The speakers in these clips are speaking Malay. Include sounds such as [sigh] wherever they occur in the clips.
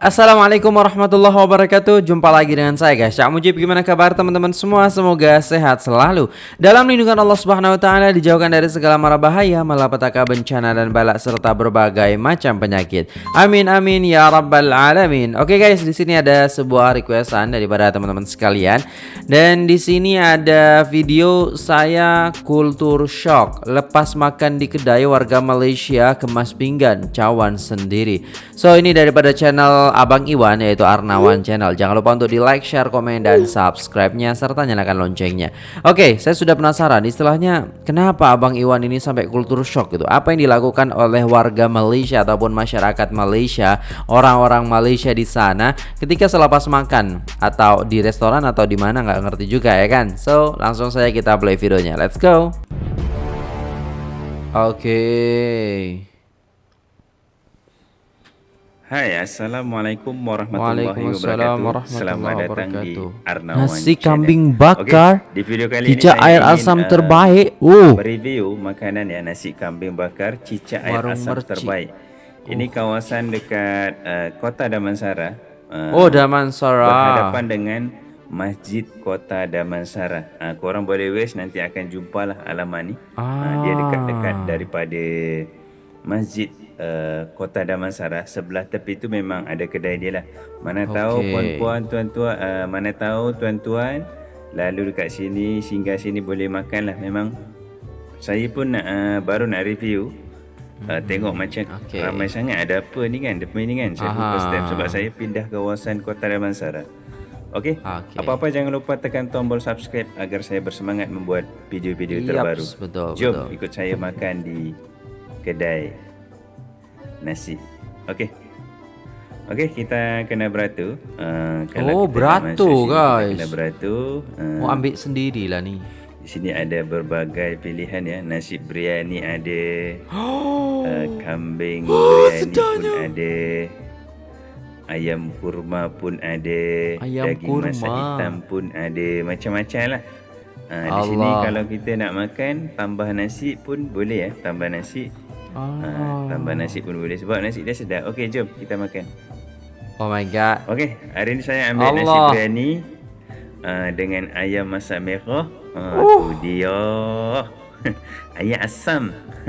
Assalamualaikum warahmatullahi wabarakatuh. Jumpa lagi dengan saya guys. Cak Mujib Gimana kabar teman-teman semua? Semoga sehat selalu. Dalam lindungan Allah subhanahu wa ta'ala Dijauhkan dari segala mara bahaya Malapetaka bencana dan balak Serta berbagai macam penyakit. Amin amin ya rabbal alamin. Oke guys di sini ada sebuah requestan Daripada teman-teman sekalian. Dan di sini ada video Saya kultur shock. Lepas makan di kedai warga Malaysia Kemas pinggan Cawan sendiri. So ini daripada channel Abang Iwan yaitu Arnawan Channel. Jangan lupa untuk di like, share, komen dan subscribe-nya serta nyalakan loncengnya. Oke, saya sudah penasaran istilahnya kenapa Abang Iwan ini sampai kultur shock gitu. Apa yang dilakukan oleh warga Malaysia ataupun masyarakat Malaysia, orang-orang Malaysia di sana ketika selepas makan atau di restoran atau di mana nggak ngerti juga ya kan. So, langsung saja kita play videonya. Let's go. Oke. Okay. Hai, Assalamualaikum warahmatullahi wabarakatuh. Selamat datang di Arnawan Nasi kambing bakar okay, di video kali cicak ini air asam uh, terbaik. Oh. Mereview makanan ya nasi kambing bakar cicak air Warung asam mercik. terbaik. Ini kawasan dekat uh, Kota Damansara. Uh, oh, Damansara. Berhadapan dengan Masjid Kota Damansara. Uh, korang boleh wish nanti akan jumpalah alamat ni. Ah. Uh, dia dekat-dekat daripada Masjid uh, Kota Damansara sebelah tepi tu memang ada kedai dia lah. Mana okay. tahu puan-puan tuan-tuan uh, mana tahu tuan-tuan lalu dekat sini singgah sini boleh makan lah memang saya pun nak, uh, baru nak review uh, hmm. tengok macam okay. ramai sangat ada apa ni kan depan ni kan saya first step sebab saya pindah kawasan Kota Damansara Okey. Okay. Apa-apa jangan lupa tekan tombol subscribe agar saya bersemangat membuat video-video terbaru. Betul, Jom betul. ikut saya makan di kedai nasi. Okey. Okey, kita kena beratu. Uh, oh, beratu guys. Kena beratu. Uh, oh, ambil sendirilah ni. Di sini ada berbagai pilihan ya. Nasi biryani ada. Oh. Uh, kambing oh, biryani sedanya. pun ada. Ayam kurma pun ada. Ayam Daging kurma. masak hitam pun ada. Macam-macam lah. Uh, di sini kalau kita nak makan tambah nasi pun boleh ya. Tambah nasi Ah. Ha, tambah nasi pun boleh sebab nasi dia sedap. Okey, jom kita makan. Oh my god. Okey, hari ni saya ambil Allah. nasi biryani uh, dengan ayam masak merah. Ha, uh. tu dia. [laughs] ayam asam.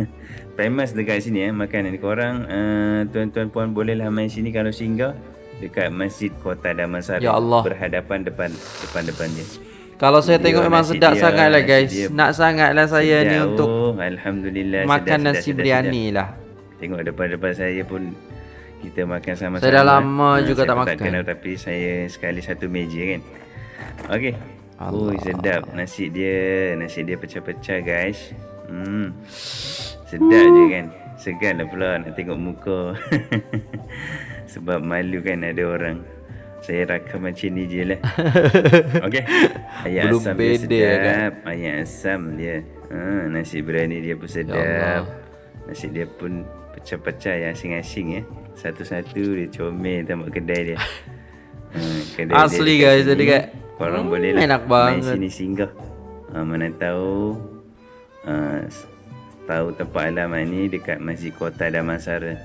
[laughs] Famous dekat sini eh makanan ni korang uh, tuan-tuan puan bolehlah main sini kalau singgah dekat Masjid Kota Damansara ya Allah. berhadapan depan depan-depan dia. Kalau saya tengok memang sedap dia, sangat lah guys. Nak sangat lah saya sedap. ni untuk oh, Alhamdulillah makan sedap, nasi biryani lah. Tengok depan-depan saya pun kita makan sama-sama. Saya dah lama ha, juga tak makan. Kenal, tapi saya sekali satu meja kan. Okey. Oh sedap nasi dia. Nasi dia pecah-pecah guys. Hmm. Sedap uh. je kan. Segan lah pula nak tengok muka. [laughs] Sebab malu kan ada orang. Saya rakam macam ni je lah. [laughs] Okay Ayam asam dia sedap. kan? Ayam asam dia. Ha, Nasi berani dia pun sedap. Ya Nasi dia pun pecah-pecah yang asing-asing ya. Satu-satu dia comel tempat kedai dia. Ha, kedai Asli dia guys jadi kat Korang hmm, boleh lah enak main sini singgah. Ha, Mana tahu ha, Tahu tempat alamat ni dekat Masjid Kota Damansara.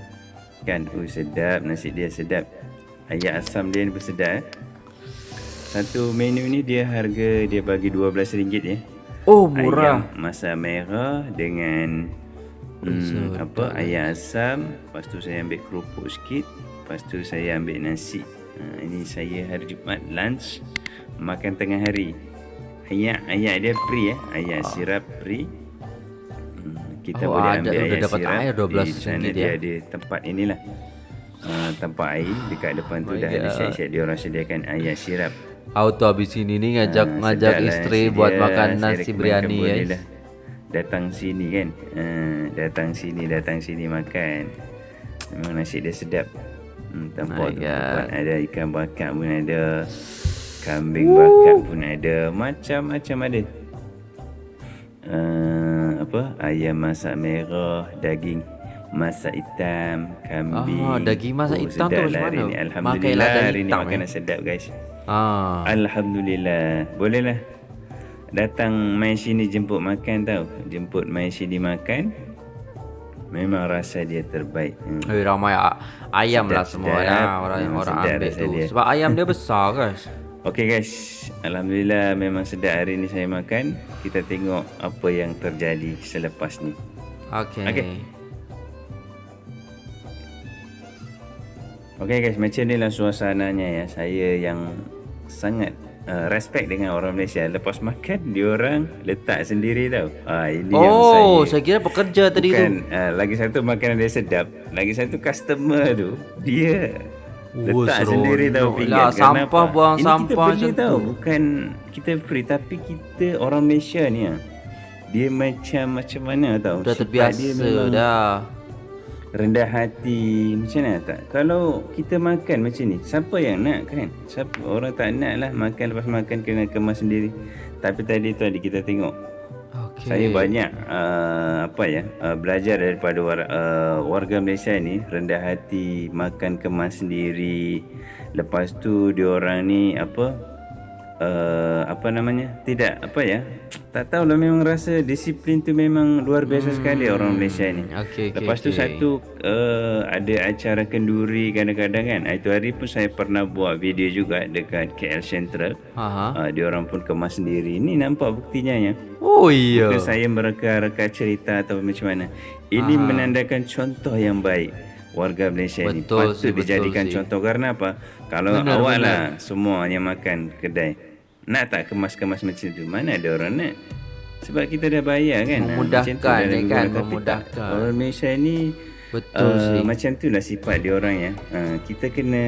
Kan, uh, sedap. Nasi dia sedap ayam asam dia ni pun sedap eh. Satu menu ni dia harga dia bagi RM12 ya. Oh murah. Ayam masak merah dengan hmm, apa ayam asam. Lepas tu saya ambil kerupuk sikit. Lepas tu saya ambil nasi. Ha, ini saya hari Jumaat lunch makan tengah hari. Ayam ayam dia free ya. Ayam oh. sirap free. Hmm, kita oh, boleh ambil ayam dapat sirap. Air 12 di sana dia ya? ada tempat inilah. Ah, tempat air dekat depan tu oh dah ada siap-siap dia orang sediakan air sirap. Auto habis ini ni ngajak uh, ngajak isteri buat makan nasi biryani ya. Lah. Datang sini kan. Uh, datang sini datang sini makan. Memang nasi dia sedap. Hmm, tempat tu ada ikan bakar pun ada. Kambing Woo. bakar pun ada. Macam-macam ada. Uh, apa? Ayam masak merah, daging masak hitam, kambing. Ah, daging masak oh, hitam tu macam mana? Ni. Alhamdulillah hari ni makanan eh? sedap guys. Ah. Alhamdulillah. Bolehlah. Datang main sini jemput makan tau. Jemput main sini makan. Memang rasa dia terbaik. Hmm. Eh, ramai ayam lah semua sedap. lah orang yang Memang orang sedap ambil tu. dia. Sebab ayam dia besar guys. [laughs] Okey guys, alhamdulillah memang sedap hari ni saya makan. Kita tengok apa yang terjadi selepas ni. Okey. Okey. Okey guys, macam ni lah suasananya ya. Saya yang sangat uh, respect dengan orang Malaysia. Lepas makan, diorang letak sendiri tau. Ah ini yang Oh, saya saya kira pekerja tadi tu. Bukan, uh, lagi satu makanan dia sedap. Lagi satu customer tu, dia Oh, letak seronok sendiri tau lah. pinggan. Sampah buang Ini sampah kita macam tau. tu. Bukan kita free, tapi kita orang Malaysia ni ah. Dia macam macam mana tau. Dah terbiasa dah. Rendah hati macam mana tak? Kalau kita makan macam ni siapa yang nak kan? Siapa orang tak nak lah makan lepas makan kena kemas sendiri. Tapi tadi tu ada kita tengok. Okey. saya banyak uh, apa ya uh, belajar daripada war, uh, warga Malaysia ni. Rendah hati makan kemas sendiri. Lepas tu diorang ni apa uh, apa namanya tidak apa ya tak tahulah memang rasa disiplin tu memang luar biasa sekali orang Malaysia ni Okey, okey. Lepas tu okey. satu uh, ada acara kenduri kadang-kadang kan. Itu hari pun saya pernah buat video juga dekat KL Central. Aha. Uh, dia orang pun kemas sendiri. Ini nampak buktinya ya. Oh iya. Bukan saya mereka-reka cerita atau macam mana. Ini menandakan contoh yang baik warga Malaysia ni. Betul Patut sih, betul dijadikan sih. contoh karena apa? Kalau Benar, awak benar. lah semua yang makan kedai nak tak kemas-kemas macam tu? Mana ada orang nak? Sebab kita dah bayar kan. Ah, macam tu Memudahkan, dah ya lebih kan? tak. Memudahkan. Orang Malaysia ni Betul uh, sih. macam tu lah sifat dia orang ya. Uh, kita kena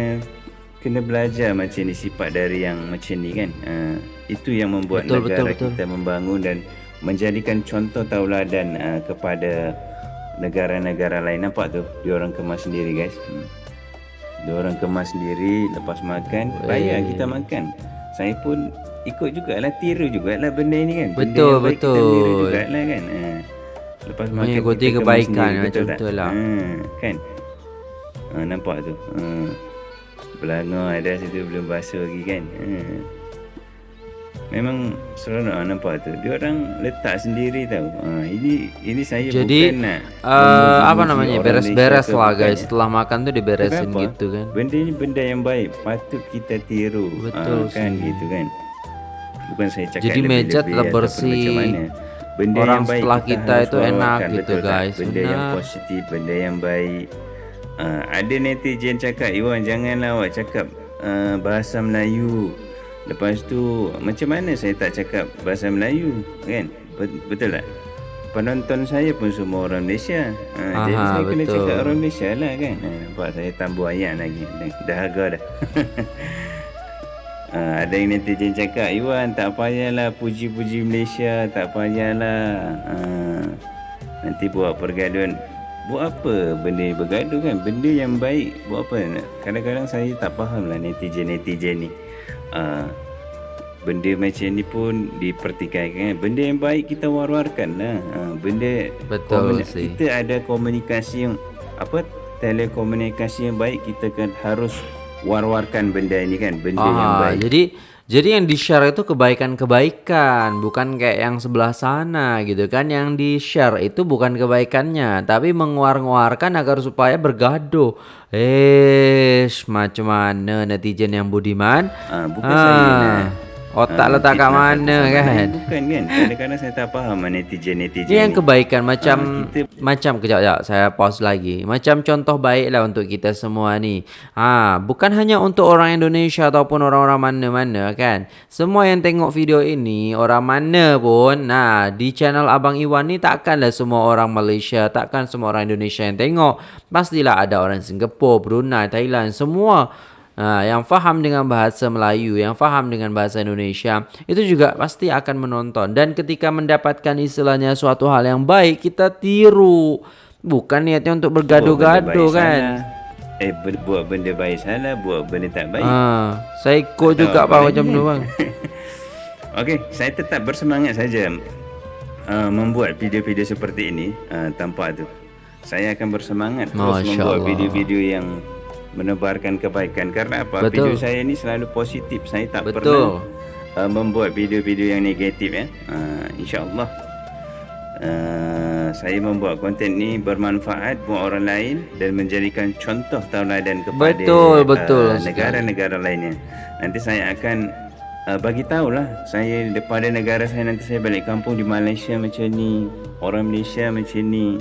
kena belajar macam ni sifat dari yang macam ni kan. Uh, itu yang membuat Betul, negara betul, betul. kita membangun dan menjadikan contoh tauladan uh, kepada negara-negara lain. Nampak tu? Dia orang kemas sendiri guys. Hmm. Dia orang kemas sendiri lepas makan bayar kita makan. Saya pun ikut jugalah tiru jugalah benda ni kan. Benda Betul, yang baik Kita betul. tiru jugalah kan. Uh, lepas makan Mengikuti kita kebaikan sendiri, macam betul tu lah. Ha, kan? Ha, nampak tu. Ha. Belanga ada situ belum basuh lagi kan. Ha. Memang seronok ha, nampak tu. Dia orang letak sendiri tau. Ha, ini ini saya Jadi bukan nak uh, apa namanya beres-beres lah guys. ya. Setelah makan tu diberesin Kenapa? gitu kan. Benda ni benda yang baik patut kita tiru. Betul Ah, kan gitu kan. Bukan saya cakap Jadi meja tetap ataupun bersih. Benda Orang yang baik setelah kita harus itu enak gitu, betul tak? guys. Benda yang Benar. positif, benda yang baik. Ah, ada netizen cakap, Iwan janganlah awak cakap ah, bahasa Melayu. Lepas tu macam mana saya tak cakap bahasa Melayu kan? Bet- Betul tak? Penonton saya pun semua orang Malaysia. Ha, jadi Aha, saya kena betul. cakap orang Malaysia lah kan. Ha, nampak saya tambah ayat lagi. Dah, dah [laughs] ha, ada yang netizen cakap, Iwan tak payahlah puji-puji Malaysia. Tak payahlah. Ha, nanti buat pergaduhan. Buat apa benda bergaduh kan? Benda yang baik buat apa? Kadang-kadang saya tak faham lah netizen-netizen ni. Ha, benda macam ni pun dipertikaikan. Benda yang baik kita war-warkan lah. Ha, benda Betul sih. kita ada komunikasi yang apa telekomunikasi yang baik kita kan harus war-warkan benda ini kan benda yang Ah, baik jadi jadi yang di-share itu kebaikan-kebaikan, bukan kayak yang sebelah sana gitu kan. Yang di-share itu bukan kebaikannya, tapi menguar-nguarkan agar supaya bergaduh. Eh, macam mana netizen yang budiman? Ah, bukan saya nak Otak ah, letak kat mana kan? bukan kan kadang-kadang saya tak faham ah, netizen-netizen Ini yang ni. kebaikan macam Ah, kita- macam kejap kejap saya pause lagi. Macam contoh baik lah untuk kita semua ni. Ha, bukan hanya untuk orang Indonesia ataupun orang-orang mana-mana kan. Semua yang tengok video ini orang mana pun nah di channel Abang Iwan ni takkanlah semua orang Malaysia, takkan semua orang Indonesia yang tengok. Pastilah ada orang Singapura, Brunei, Thailand, semua Ha, yang faham dengan bahasa Melayu, yang faham dengan bahasa Indonesia, itu juga pasti akan menonton. Dan ketika mendapatkan istilahnya suatu hal yang baik, kita tiru. Bukan niatnya untuk bergaduh-gaduh kan. eh buat benda baik salah buat benda tak baik Ha, saya ikut Tak juga pak macam tu bang. [laughs] Okey, saya tetap bersemangat saja uh, membuat video-video seperti ini uh, tanpa tu. Saya akan bersemangat terus Masya membuat video-video yang menebarkan kebaikan karena apa? Betul. Video saya ni selalu positif. Saya tak Betul. pernah uh, membuat video-video yang negatif ya. Uh, InsyaAllah uh, saya membuat konten ni bermanfaat buat orang lain dan menjadikan contoh tauladan kepada betul, betul uh, negara-negara lainnya. Nanti saya akan uh, bagi tahulah saya daripada negara saya nanti saya balik kampung di Malaysia macam ni, orang Malaysia macam ni.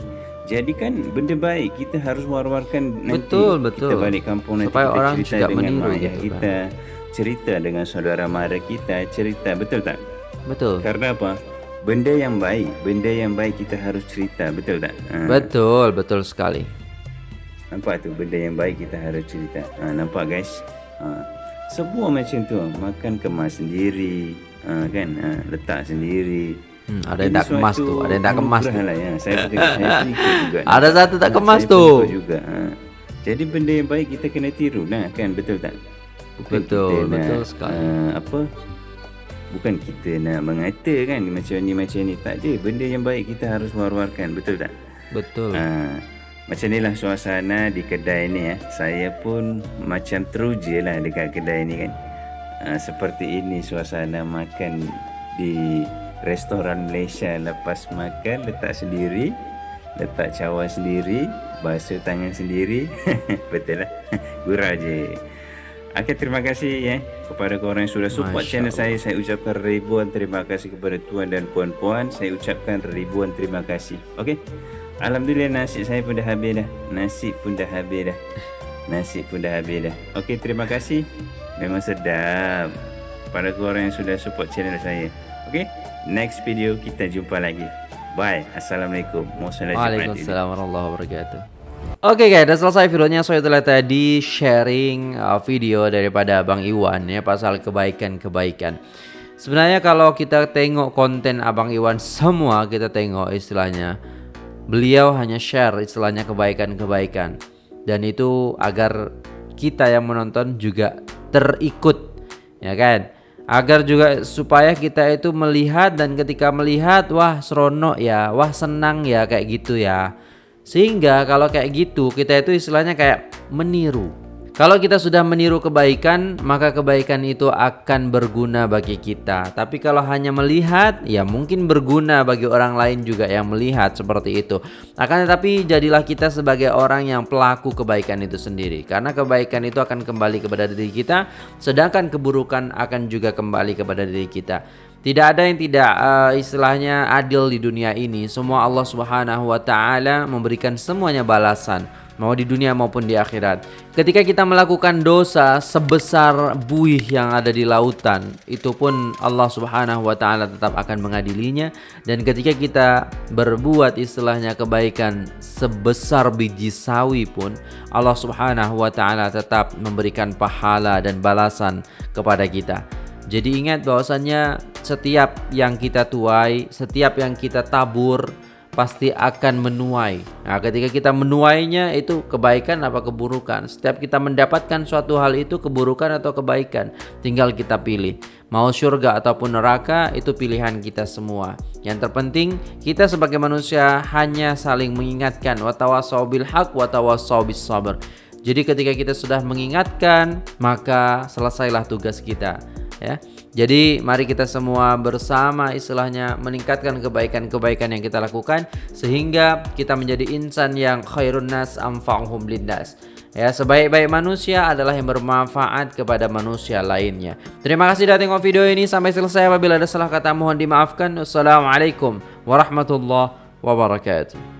Jadi kan benda baik kita harus war-warkan nanti betul, betul. kita balik kampung nanti Supaya kita orang cerita juga dengan meniru ayah kita, kan? cerita dengan saudara mara kita, cerita betul tak? Betul. Karena apa? Benda yang baik, benda yang baik kita harus cerita, betul tak? Ha. Betul, betul sekali. Nampak tu benda yang baik kita harus cerita. Ha, nampak guys? Ha. Semua macam tu, makan kemas sendiri, ha, kan? Ha, letak sendiri. Hmm, ada yang tak kemas tu, ada yang tak kemas tu. Lah ya. Saya pun saya [laughs] juga. Ada satu tak kemas tu. juga. Ha. Jadi benda yang baik kita kena tiru lah kan, betul tak? Bukan betul, kita betul nak, sekali. Uh, apa? Bukan kita nak mengata kan macam ni macam ni tak ada. Benda yang baik kita harus war-warkan, betul tak? Betul. Uh, macam inilah suasana di kedai ni ya. Saya pun macam teruja lah dekat kedai ni kan. Uh, seperti ini suasana makan di restoran Malaysia lepas makan letak sendiri letak cawan sendiri basuh tangan sendiri [laughs] betul lah [laughs] gurau je Okay, terima kasih ya kepada korang yang sudah support Masya channel Allah. saya. Saya ucapkan ribuan terima kasih kepada tuan dan puan-puan. Saya ucapkan ribuan terima kasih. Okey. Alhamdulillah nasi saya pun dah habis dah. Nasi pun dah habis dah. Nasi pun dah habis dah. Okey, terima kasih. Memang sedap. Kepada korang yang sudah support channel saya. Okey. Next video kita jumpa lagi. Bye. Assalamualaikum. Waalaikumsalam warahmatullahi wabarakatuh. Oke okay guys, sudah selesai videonya. So itulah tadi sharing uh, video daripada Abang Iwan ya pasal kebaikan-kebaikan. Sebenarnya kalau kita tengok konten Abang Iwan semua kita tengok istilahnya beliau hanya share istilahnya kebaikan-kebaikan dan itu agar kita yang menonton juga terikut ya kan agar juga supaya kita itu melihat dan ketika melihat wah seronok ya wah senang ya kayak gitu ya. Sehingga kalau kayak gitu kita itu istilahnya kayak meniru kalau kita sudah meniru kebaikan, maka kebaikan itu akan berguna bagi kita. Tapi kalau hanya melihat, ya mungkin berguna bagi orang lain juga yang melihat seperti itu. Akan tetapi jadilah kita sebagai orang yang pelaku kebaikan itu sendiri. Karena kebaikan itu akan kembali kepada diri kita, sedangkan keburukan akan juga kembali kepada diri kita. Tidak ada yang tidak uh, istilahnya adil di dunia ini. Semua Allah Subhanahu wa taala memberikan semuanya balasan mau di dunia maupun di akhirat. Ketika kita melakukan dosa sebesar buih yang ada di lautan, itu pun Allah Subhanahu wa taala tetap akan mengadilinya dan ketika kita berbuat istilahnya kebaikan sebesar biji sawi pun Allah Subhanahu wa taala tetap memberikan pahala dan balasan kepada kita. Jadi ingat bahwasannya setiap yang kita tuai, setiap yang kita tabur, pasti akan menuai. Nah, ketika kita menuainya itu kebaikan apa keburukan. Setiap kita mendapatkan suatu hal itu keburukan atau kebaikan, tinggal kita pilih. Mau surga ataupun neraka itu pilihan kita semua. Yang terpenting kita sebagai manusia hanya saling mengingatkan watawasau bil haq watawasau bis sabr. Jadi ketika kita sudah mengingatkan, maka selesailah tugas kita, ya. Jadi mari kita semua bersama istilahnya meningkatkan kebaikan-kebaikan yang kita lakukan sehingga kita menjadi insan yang khairun nas amfa'uhum lindas. Ya, sebaik-baik manusia adalah yang bermanfaat kepada manusia lainnya. Terima kasih sudah tengok video ini sampai selesai. Apabila ada salah kata mohon dimaafkan. Wassalamualaikum warahmatullahi wabarakatuh.